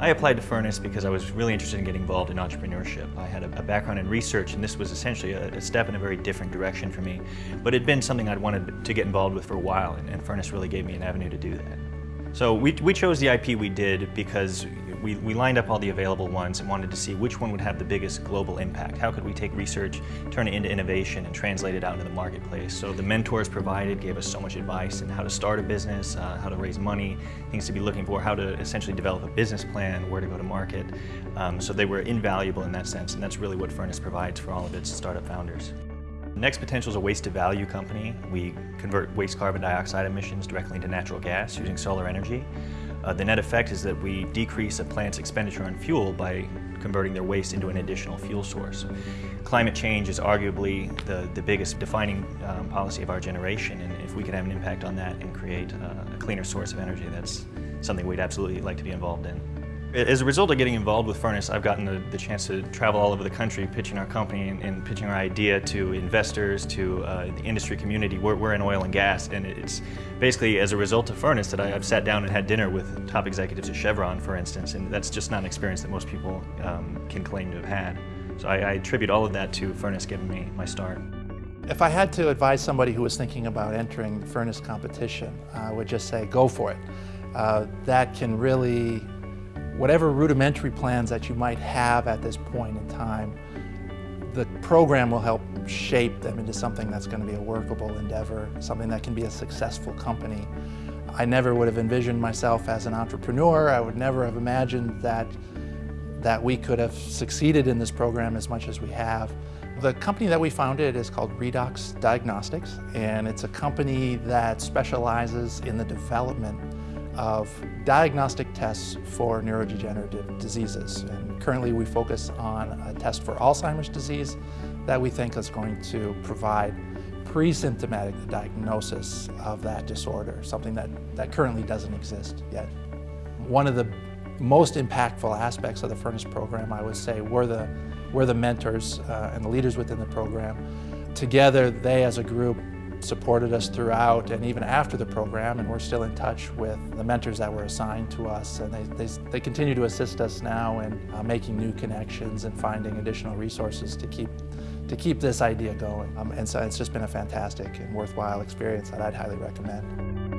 I applied to Furnace because I was really interested in getting involved in entrepreneurship. I had a, background in research and this was essentially a, step in a very different direction for me. But it had been something I'd wanted to get involved with for a while and, and Furnace really gave me an avenue to do that. So we, we chose the IP we did because we, we lined up all the available ones and wanted to see which one would have the biggest global impact. How could we take research, turn it into innovation, and translate it out into the marketplace? So the mentors provided gave us so much advice on how to start a business, uh, how to raise money, things to be looking for, how to essentially develop a business plan, where to go to market. Um, so they were invaluable in that sense, and that's really what Furnace provides for all of its startup founders. Next Potential is a waste to value company. We convert waste carbon dioxide emissions directly into natural gas using solar energy. Uh, the net effect is that we decrease a plant's expenditure on fuel by converting their waste into an additional fuel source. Climate change is arguably the, the biggest defining um, policy of our generation, and if we could have an impact on that and create uh, a cleaner source of energy, that's something we'd absolutely like to be involved in. As a result of getting involved with Furnace, I've gotten the, the chance to travel all over the country pitching our company and, and pitching our idea to investors, to uh, the industry community. We're, we're, in oil and gas, and it's basically as a result of Furnace that I, have sat down and had dinner with top executives at Chevron, for instance, and that's just not an experience that most people um, can claim to have had. So I, I attribute all of that to Furnace giving me my start. If I had to advise somebody who was thinking about entering the Furnace competition, I would just say go for it. Uh, that can really whatever rudimentary plans that you might have at this point in time, the program will help shape them into something that's going to be a workable endeavor, something that can be a successful company. I never would have envisioned myself as an entrepreneur. I would never have imagined that, that we could have succeeded in this program as much as we have. The company that we founded is called Redox Diagnostics, and it's a company that specializes in the development of diagnostic tests for neurodegenerative diseases. And currently we focus on a test for Alzheimer's disease that we think is going to provide pre-symptomatic diagnosis of that disorder, something that, that currently doesn't exist yet. One of the most impactful aspects of the Furnace program, I would say, were the, were the mentors uh, and the leaders within the program. Together, they as a group supported us throughout and even after the program and we're still in touch with the mentors that were assigned to us and they, they, they continue to assist us now in uh, making new connections and finding additional resources to keep to keep this idea going. Um, and so it's just been a fantastic and worthwhile experience that I'd highly recommend.